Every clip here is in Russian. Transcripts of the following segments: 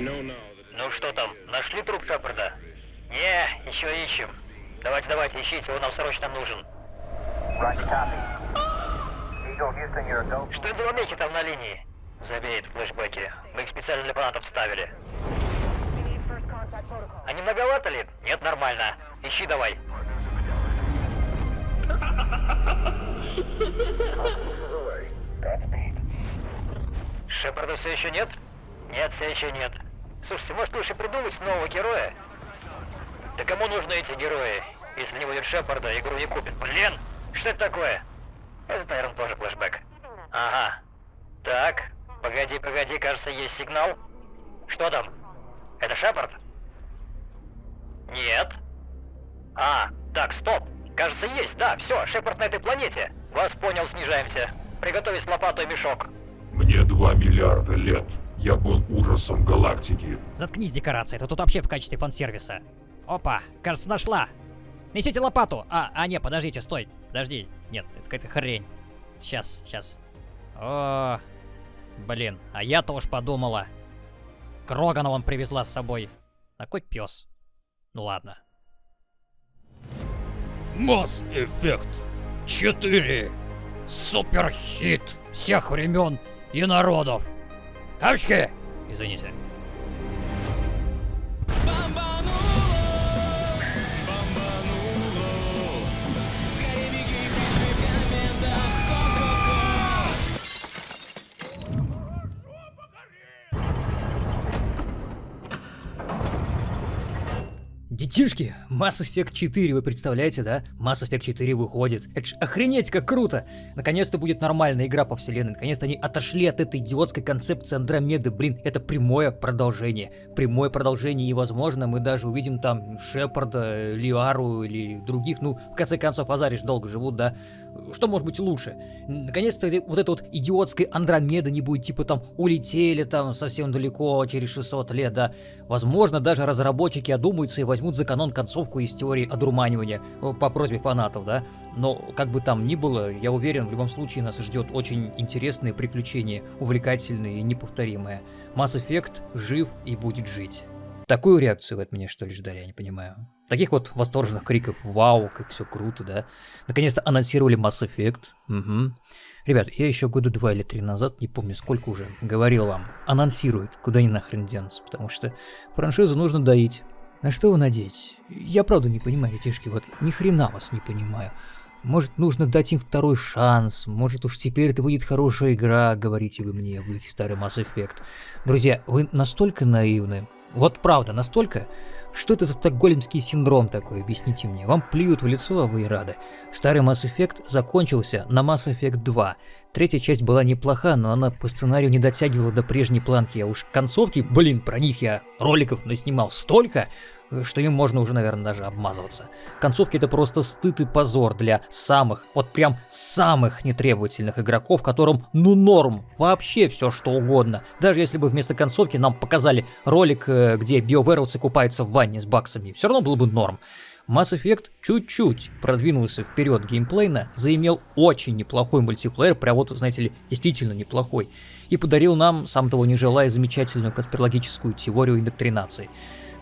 Ну что там, нашли труп Шепарда? Не, еще ищем. Давайте, давайте, ищите, он нам срочно нужен. Что за помехи там на линии? Забей флешбеки. Мы их специально для фанатов ставили. Не многовато ли? Нет, нормально. Ищи давай. Шепарда все еще нет? Нет, все еще нет. Слушайте, может лучше придумать нового героя? Да кому нужны эти герои? Если не будет Шепарда, игру не купит. Блин, что это такое? Это, наверное, тоже флешбэк. Ага. Так, погоди, погоди, кажется, есть сигнал. Что там? Это Шепард? Нет. А, так, стоп. Кажется, есть, да, все, Шепард на этой планете. Вас понял, снижаемся. Приготовить лопату и мешок. Мне два миллиарда лет. Я был ужасом галактики. Заткнись, декорация, ты тут вообще в качестве фан-сервиса. Опа, кажется, нашла. Несите лопату. А, а, не, подождите, стой. Подожди. Нет, это какая-то хрень. Сейчас, сейчас. О, блин, а я-то уж подумала. Крогана он привезла с собой. Такой пес. Ну ладно. Масс Эффект 4. Супер хит всех времен и народов. Авчки! Извините. Детишки, Mass Effect 4, вы представляете, да? Mass Effect 4 выходит. Это ж охренеть как круто! Наконец-то будет нормальная игра по вселенной. Наконец-то они отошли от этой идиотской концепции Андромеды. Блин, это прямое продолжение. Прямое продолжение, и возможно мы даже увидим там Шепарда, Лиару или других. Ну, в конце концов, Азариш долго живут, да? Что может быть лучше? Наконец-то вот эта вот идиотская Андромеда не будет типа там улетели там совсем далеко через 600 лет, да? Возможно, даже разработчики одумаются и возьмут за канон концовку из теории одурманивания э, по просьбе фанатов, да? Но как бы там ни было, я уверен, в любом случае нас ждет очень интересные приключения, увлекательные и неповторимые. Mass Effect жив и будет жить. Такую реакцию от меня что ли ждали, я не понимаю. Таких вот восторженных криков «Вау, как все круто», да? Наконец-то анонсировали Mass Effect. Угу. Ребят, я еще года два или три назад, не помню сколько уже, говорил вам, анонсируют, куда ни нахрен денутся, потому что франшизу нужно доить. На что вы надеетесь? Я правда не понимаю, детишки, вот ни хрена вас не понимаю. Может, нужно дать им второй шанс, может уж теперь это будет хорошая игра, говорите вы мне в духе старый Mass Effect. Друзья, вы настолько наивны, вот правда, настолько, что это за стокгольмский синдром такой, объясните мне. Вам плюют в лицо, а вы и рады. Старый Mass Effect закончился на Mass Effect 2. Третья часть была неплоха, но она по сценарию не дотягивала до прежней планки, а уж концовки, блин, про них я роликов наснимал столько, что им можно уже, наверное, даже обмазываться. Концовки это просто стыд и позор для самых, вот прям самых нетребовательных игроков, которым ну норм, вообще все что угодно. Даже если бы вместо концовки нам показали ролик, э, где биоверовцы купаются в ванне с баксами, все равно было бы норм. Mass Effect чуть-чуть продвинулся вперед геймплейно, заимел очень неплохой мультиплеер, прям вот, знаете ли, действительно неплохой, и подарил нам, сам того не желая, замечательную конспирологическую теорию индоктринации.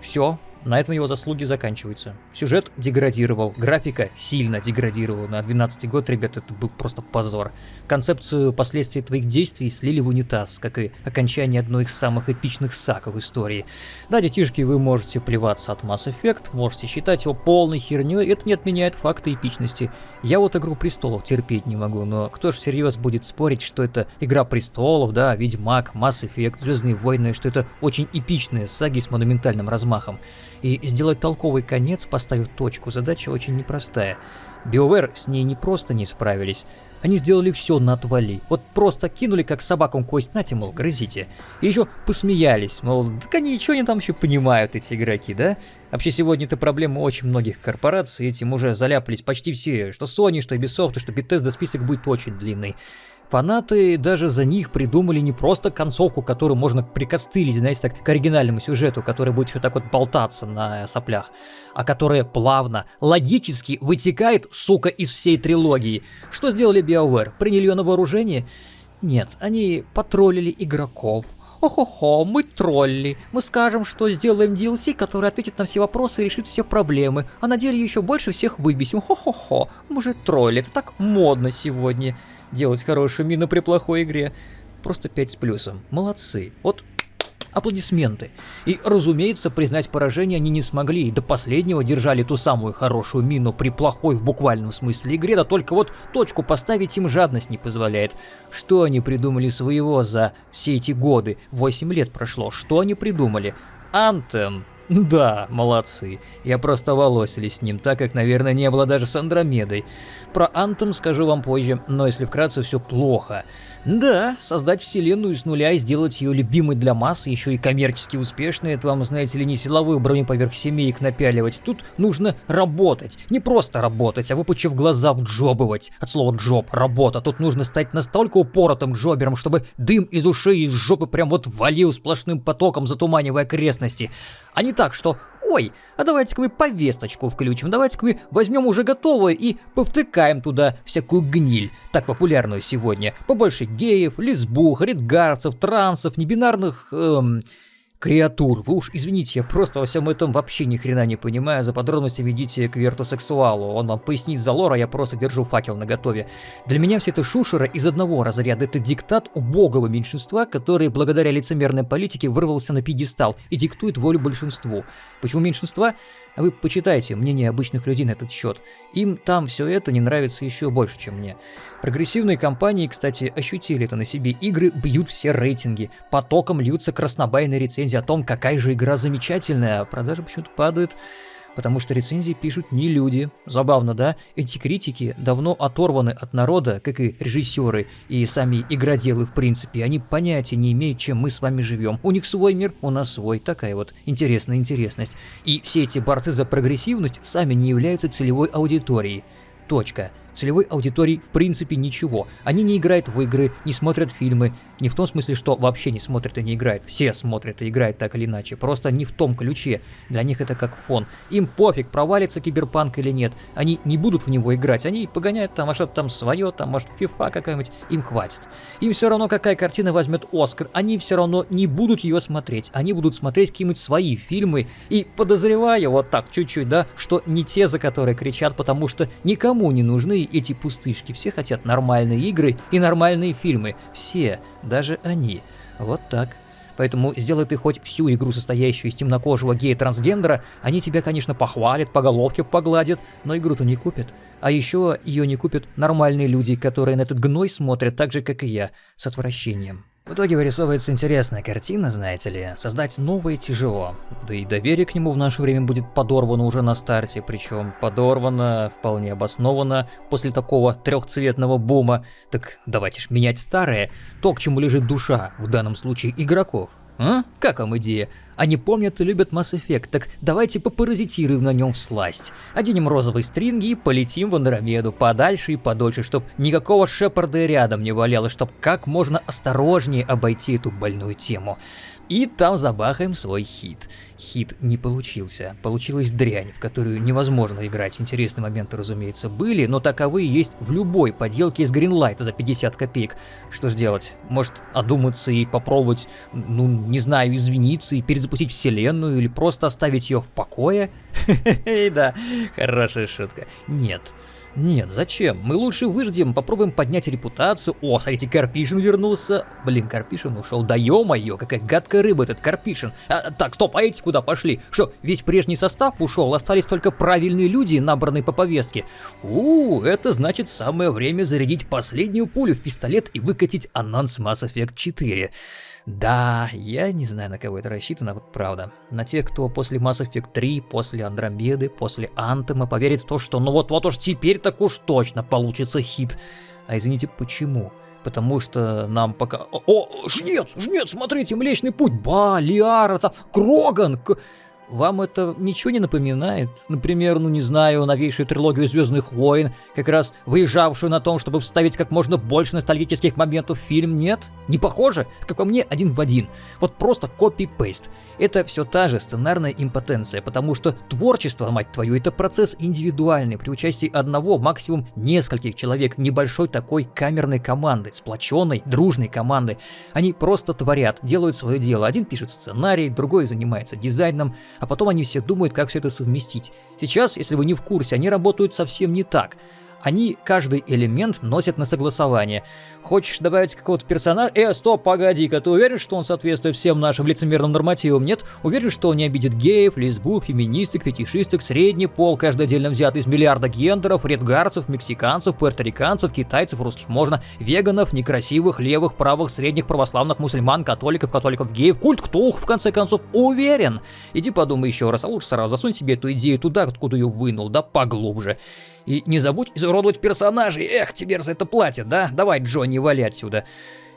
Все, на этом его заслуги заканчиваются. Сюжет деградировал, графика сильно деградировала. На 12 год, ребят, это был просто позор. Концепцию последствий твоих действий слили в унитаз, как и окончание одной из самых эпичных саг в истории. Да, детишки, вы можете плеваться от Mass Effect, можете считать его полной херней, это не отменяет факта эпичности. Я вот Игру Престолов терпеть не могу, но кто ж всерьез будет спорить, что это Игра Престолов, да, Ведьмак, Mass Effect, Звездные войны, что это очень эпичные саги с монументальным размахом. И сделать толковый конец, поставив точку, задача очень непростая. BioWare с ней не просто не справились, они сделали все на отвали. Вот просто кинули как собакам кость, нате, мол, грызите. И еще посмеялись, мол, так они ничего не там еще понимают, эти игроки, да? Вообще сегодня это проблема очень многих корпораций, этим уже заляпались почти все, что Sony, что Ubisoft, что Bethesda список будет очень длинный. Фанаты даже за них придумали не просто концовку, которую можно прикостылить, знаете, так, к оригинальному сюжету, который будет еще так вот болтаться на соплях, а которая плавно, логически вытекает, сука, из всей трилогии. Что сделали BioWare? Приняли ее на вооружение? Нет, они потроллили игроков, Охо-хо, мы тролли. Мы скажем, что сделаем DLC, который ответит на все вопросы и решит все проблемы. А на деле еще больше всех выбесим. Хо-хо-хо. Мы же тролли. Это так модно сегодня. Делать хорошую мину при плохой игре. Просто 5 с плюсом. Молодцы. Вот аплодисменты. И, разумеется, признать поражение они не смогли, и до последнего держали ту самую хорошую мину при плохой в буквальном смысле игре, да только вот точку поставить им жадность не позволяет. Что они придумали своего за все эти годы? 8 лет прошло, что они придумали? Антем. Да, молодцы. Я просто волосили с ним, так как, наверное, не было даже с Андромедой. Про Антом скажу вам позже, но если вкратце, все плохо. Да, создать вселенную с нуля и сделать ее любимой для массы, еще и коммерчески успешной, это вам, знаете ли, не силовую броню поверх семеек напяливать. Тут нужно работать. Не просто работать, а выпучив глаза вджобывать. От слова джоб, работа. Тут нужно стать настолько упоротым джобером, чтобы дым из ушей и из жопы прям вот валил сплошным потоком, затуманивая окрестности. А не так, что «Ой, а давайте-ка мы повесточку включим, давайте-ка мы возьмем уже готовое и повтыкаем туда всякую гниль, так популярную сегодня. Побольше геев, лесбух, редгарцев, трансов, небинарных... Эм, креатур. Вы уж извините, я просто во всем этом вообще ни хрена не понимаю. За подробностями идите к вертусексуалу. Он вам пояснит за лор, а я просто держу факел на готове. Для меня все это шушера из одного разряда. Это диктат убогого меньшинства, который благодаря лицемерной политике вырвался на пьедестал и диктует волю большинству. Почему меньшинства? А вы почитайте мнение обычных людей на этот счет. Им там все это не нравится еще больше, чем мне. Прогрессивные компании, кстати, ощутили это на себе. Игры бьют все рейтинги. Потоком льются краснобайные рецензии о том, какая же игра замечательная, а продажи почему-то падают потому что рецензии пишут не люди. Забавно, да? Эти критики давно оторваны от народа, как и режиссеры, и сами игроделы в принципе. Они понятия не имеют, чем мы с вами живем. У них свой мир, у нас свой. Такая вот интересная интересность. И все эти борцы за прогрессивность сами не являются целевой аудиторией. Точка целевой аудитории в принципе ничего. Они не играют в игры, не смотрят фильмы. Не в том смысле, что вообще не смотрят и не играют. Все смотрят и играют так или иначе. Просто не в том ключе. Для них это как фон. Им пофиг, провалится киберпанк или нет. Они не будут в него играть. Они погоняют там, а что-то там свое, там, может, фифа какая-нибудь. Им хватит. Им все равно, какая картина возьмет Оскар. Они все равно не будут ее смотреть. Они будут смотреть какие-нибудь свои фильмы. И подозреваю вот так чуть-чуть, да, что не те, за которые кричат, потому что никому не нужны эти пустышки. Все хотят нормальные игры и нормальные фильмы. Все, даже они. Вот так. Поэтому сделай ты хоть всю игру, состоящую из темнокожего гея-трансгендера, они тебя, конечно, похвалят, по головке погладят, но игру-то не купят. А еще ее не купят нормальные люди, которые на этот гной смотрят так же, как и я, с отвращением. В итоге вырисовывается интересная картина, знаете ли. Создать новое тяжело. Да и доверие к нему в наше время будет подорвано уже на старте, причем подорвано вполне обоснованно после такого трехцветного бума. Так давайте ж менять старое, то, к чему лежит душа, в данном случае игроков. А? Как вам идея? Они помнят и любят Mass Effect, так давайте попаразитируем на нем сласть. Оденем розовые стринги и полетим в Андромеду подальше и подольше, чтоб никакого Шепарда рядом не валяло, чтоб как можно осторожнее обойти эту больную тему. И там забахаем свой хит. Хит не получился. Получилась дрянь, в которую невозможно играть. Интересные моменты, разумеется, были, но таковые есть в любой поделке из Greenlight за 50 копеек. Что ж делать? Может, одуматься и попробовать, ну, не знаю, извиниться и перезапустить вселенную, или просто оставить ее в покое? Да, хорошая шутка. Нет, нет, зачем? Мы лучше выждем, попробуем поднять репутацию. О, смотрите, Карпишин вернулся. Блин, Карпишин ушел. Да ё-моё, какая гадкая рыба этот Карпишин. А, так, стоп, а эти куда пошли? Что, весь прежний состав ушел? Остались только правильные люди, набранные по повестке. У, это значит самое время зарядить последнюю пулю в пистолет и выкатить анонс Mass Effect 4. Да, я не знаю, на кого это рассчитано, вот правда. На тех, кто после Mass Effect 3, после Андромеды, после Антема поверит в то, что ну вот-вот уж теперь так уж точно получится хит. А извините, почему? Потому что нам пока... О, жнец, жнец, смотрите, Млечный Путь, Ба, Лиара, там, Кроган, К... Вам это ничего не напоминает? Например, ну не знаю, новейшую трилогию Звездных войн, как раз выезжавшую на том, чтобы вставить как можно больше ностальгических моментов в фильм, нет? Не похоже? Как по мне, один в один. Вот просто копи-пейст. Это все та же сценарная импотенция, потому что творчество, мать твою, это процесс индивидуальный, при участии одного, максимум нескольких человек, небольшой такой камерной команды, сплоченной, дружной команды. Они просто творят, делают свое дело. Один пишет сценарий, другой занимается дизайном, а потом они все думают, как все это совместить. Сейчас, если вы не в курсе, они работают совсем не так они каждый элемент носят на согласование. Хочешь добавить какого-то персонажа? Э, стоп, погоди-ка, ты уверен, что он соответствует всем нашим лицемерным нормативам? Нет? Уверен, что он не обидит геев, лесбух, феминисток, фетишисток, средний пол, каждый отдельно взят из миллиарда гендеров, редгарцев, мексиканцев, пуэрториканцев, китайцев, русских можно, веганов, некрасивых, левых, правых, средних, православных, мусульман, католиков, католиков, геев, культ ктулх, в конце концов, уверен. Иди подумай еще раз, а лучше сразу засунь себе эту идею туда, откуда ее вынул, да поглубже. И не забудь изуродовать персонажей. Эх, тебе за это платят, да? Давай, Джонни, вали отсюда.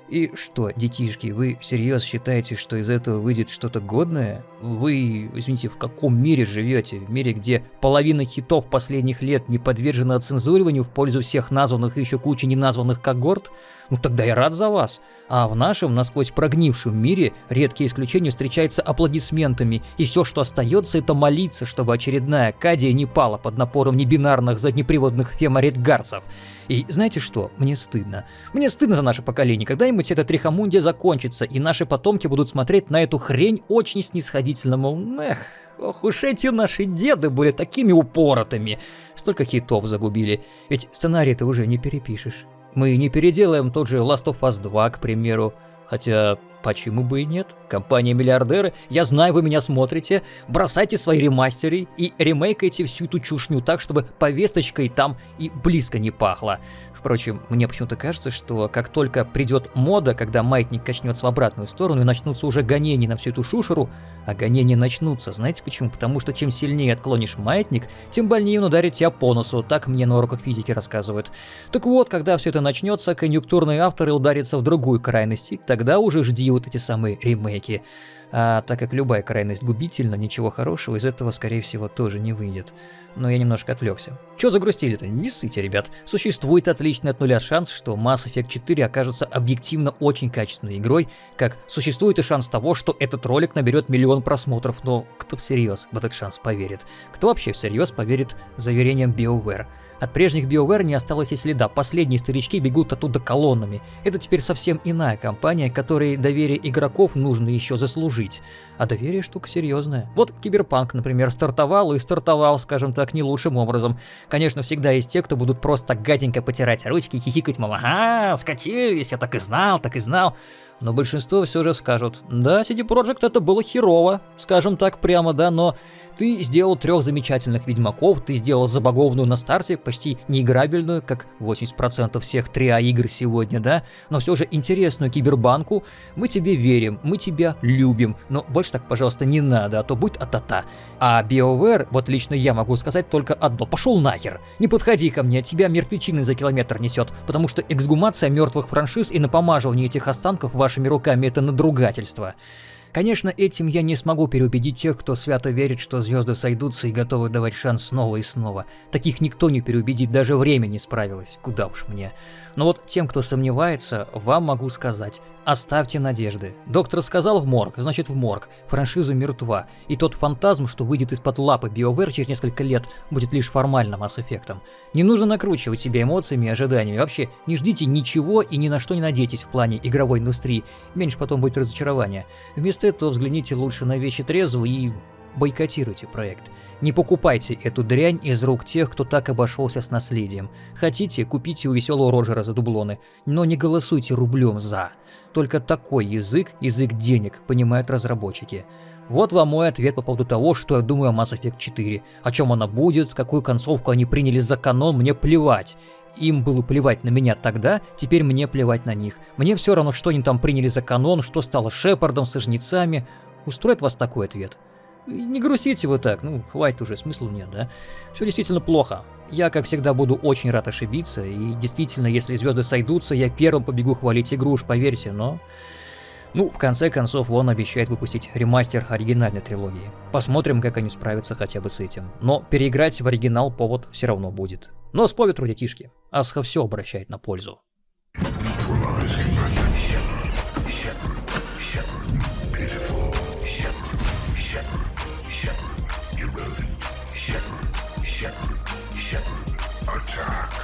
И что, детишки, вы всерьез считаете, что из этого выйдет что-то годное? Вы, извините, в каком мире живете? В мире, где половина хитов последних лет не подвержена оцензуриванию в пользу всех названных и еще кучи неназванных когорт? Ну тогда я рад за вас. А в нашем, насквозь прогнившем мире, редкие исключения встречаются аплодисментами, и все, что остается, это молиться, чтобы очередная Кадия не пала под напором небинарных заднеприводных феморитгарцев. И знаете что? Мне стыдно. Мне стыдно за наше поколение. Когда-нибудь эта трихомундия закончится, и наши потомки будут смотреть на эту хрень очень снисходительно, мол, эх, ох уж эти наши деды были такими упоротыми. Столько хитов загубили. Ведь сценарий-то уже не перепишешь. Мы не переделаем тот же Last of Us 2, к примеру. Хотя, почему бы и нет? Компания-миллиардеры, я знаю, вы меня смотрите. Бросайте свои ремастеры и ремейкайте всю эту чушню так, чтобы повесточкой там и близко не пахло. Впрочем, мне почему-то кажется, что как только придет мода, когда маятник качнется в обратную сторону и начнутся уже гонения на всю эту шушеру, а гонения начнутся, знаете почему? Потому что чем сильнее отклонишь маятник, тем больнее он ударит тебя по носу, так мне на уроках физики рассказывают. Так вот, когда все это начнется, конъюнктурные авторы ударятся в другую крайность, и тогда уже жди вот эти самые ремейки. А так как любая крайность губительна, ничего хорошего из этого, скорее всего, тоже не выйдет. Но я немножко отвлекся. Чё загрустили-то? Не ссыте, ребят. Существует отличный от нуля шанс, что Mass Effect 4 окажется объективно очень качественной игрой, как существует и шанс того, что этот ролик наберет миллион просмотров, но кто всерьез в этот шанс поверит? Кто вообще всерьез поверит заверениям BioWare? От прежних BioWare не осталось и следа, последние старички бегут оттуда колоннами. Это теперь совсем иная компания, которой доверие игроков нужно еще заслужить. А доверие штука серьезная. Вот Киберпанк, например, стартовал и стартовал, скажем так, не лучшим образом. Конечно, всегда есть те, кто будут просто гаденько потирать ручки и хихикать, мол, ага, скатились, я так и знал, так и знал. Но большинство все же скажут, да, CD Projekt это было херово, скажем так прямо, да, но ты сделал трех замечательных Ведьмаков, ты сделал забагованную на старте, почти неиграбельную, как 80% всех 3А игр сегодня, да, но все же интересную кибербанку. Мы тебе верим, мы тебя любим, но больше так, пожалуйста, не надо, а то будет атата. А BioWare, вот лично я могу сказать только одно, пошел нахер. Не подходи ко мне, тебя мертвечины за километр несет, потому что эксгумация мертвых франшиз и напомаживание этих останков вашими руками это надругательство. Конечно, этим я не смогу переубедить тех, кто свято верит, что звезды сойдутся и готовы давать шанс снова и снова. Таких никто не переубедит, даже время не справилось. Куда уж мне. Но вот тем, кто сомневается, вам могу сказать, оставьте надежды. Доктор сказал в морг, значит в морг. Франшиза мертва. И тот фантазм, что выйдет из-под лапы BioWare через несколько лет, будет лишь формальным Mass Effect. Не нужно накручивать себя эмоциями и ожиданиями. Вообще, не ждите ничего и ни на что не надейтесь в плане игровой индустрии. Меньше потом будет разочарование. Вместо этого взгляните лучше на вещи трезво и бойкотируйте проект. Не покупайте эту дрянь из рук тех, кто так обошелся с наследием. Хотите, купите у веселого Роджера за дублоны, но не голосуйте рублем за. Только такой язык, язык денег, понимают разработчики. Вот вам мой ответ по поводу того, что я думаю о Mass Effect 4. О чем она будет, какую концовку они приняли за канон, мне плевать. Им было плевать на меня тогда, теперь мне плевать на них. Мне все равно, что они там приняли за канон, что стало Шепардом со жнецами. Устроит вас такой ответ? Не грустите вы так, ну, хватит уже, смысла нет, да? Все действительно плохо. Я, как всегда, буду очень рад ошибиться, и действительно, если звезды сойдутся, я первым побегу хвалить игру, уж поверьте, но... Ну, в конце концов, он обещает выпустить ремастер оригинальной трилогии. Посмотрим, как они справятся хотя бы с этим. Но переиграть в оригинал повод все равно будет. Но с по ветру детишки. Асха все обращает на пользу. future.